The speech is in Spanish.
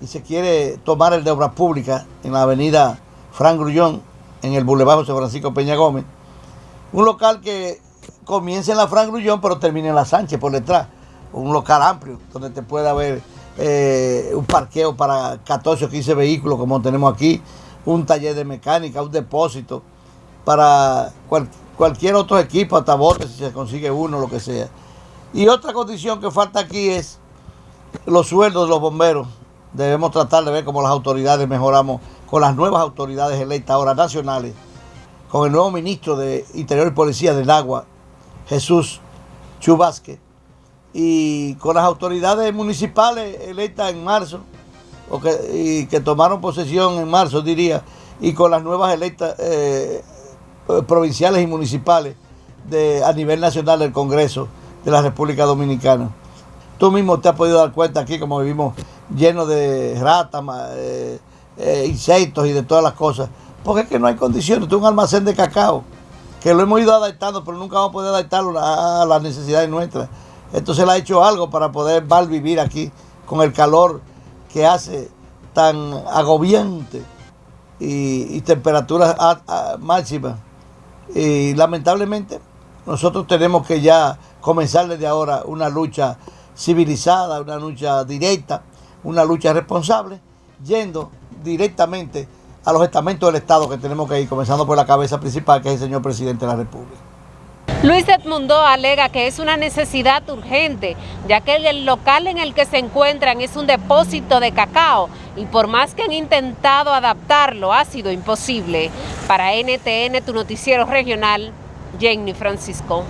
y se quiere tomar el de obras públicas en la avenida Fran Grullón, en el Boulevard José Francisco Peña Gómez. Un local que comienza en la Fran Grullón, pero termina en la Sánchez por detrás. Un local amplio, donde te puede haber eh, un parqueo para 14 o 15 vehículos, como tenemos aquí, un taller de mecánica, un depósito para cualquier otro equipo, hasta botes si se consigue uno, lo que sea. Y otra condición que falta aquí es los sueldos de los bomberos. Debemos tratar de ver cómo las autoridades mejoramos con las nuevas autoridades electas ahora nacionales, con el nuevo ministro de Interior y Policía del Agua, Jesús Chubasque, y con las autoridades municipales electas en marzo, o que, y que tomaron posesión en marzo, diría, y con las nuevas electas eh, provinciales y municipales de, a nivel nacional del Congreso de la República Dominicana. Tú mismo te has podido dar cuenta aquí como vivimos llenos de ratas, eh, eh, insectos y de todas las cosas, porque es que no hay condiciones. Es un almacén de cacao, que lo hemos ido adaptando, pero nunca vamos a poder adaptarlo a, las necesidades nuestras. Entonces le ha hecho algo para poder vivir aquí con el calor que hace tan agobiante y, temperaturas máximas. Y lamentablemente nosotros tenemos que ya comenzar desde ahora una lucha civilizada, una lucha directa, una lucha responsable, yendo directamente a los estamentos del Estado que tenemos que ir, comenzando por la cabeza principal, que es el señor presidente de la República. Luis Edmundo alega que es una necesidad urgente, ya que el local en el que se encuentran es un depósito de cacao y por más que han intentado adaptarlo, ha sido imposible. Para NTN, tu noticiero regional, Jenny Francisco.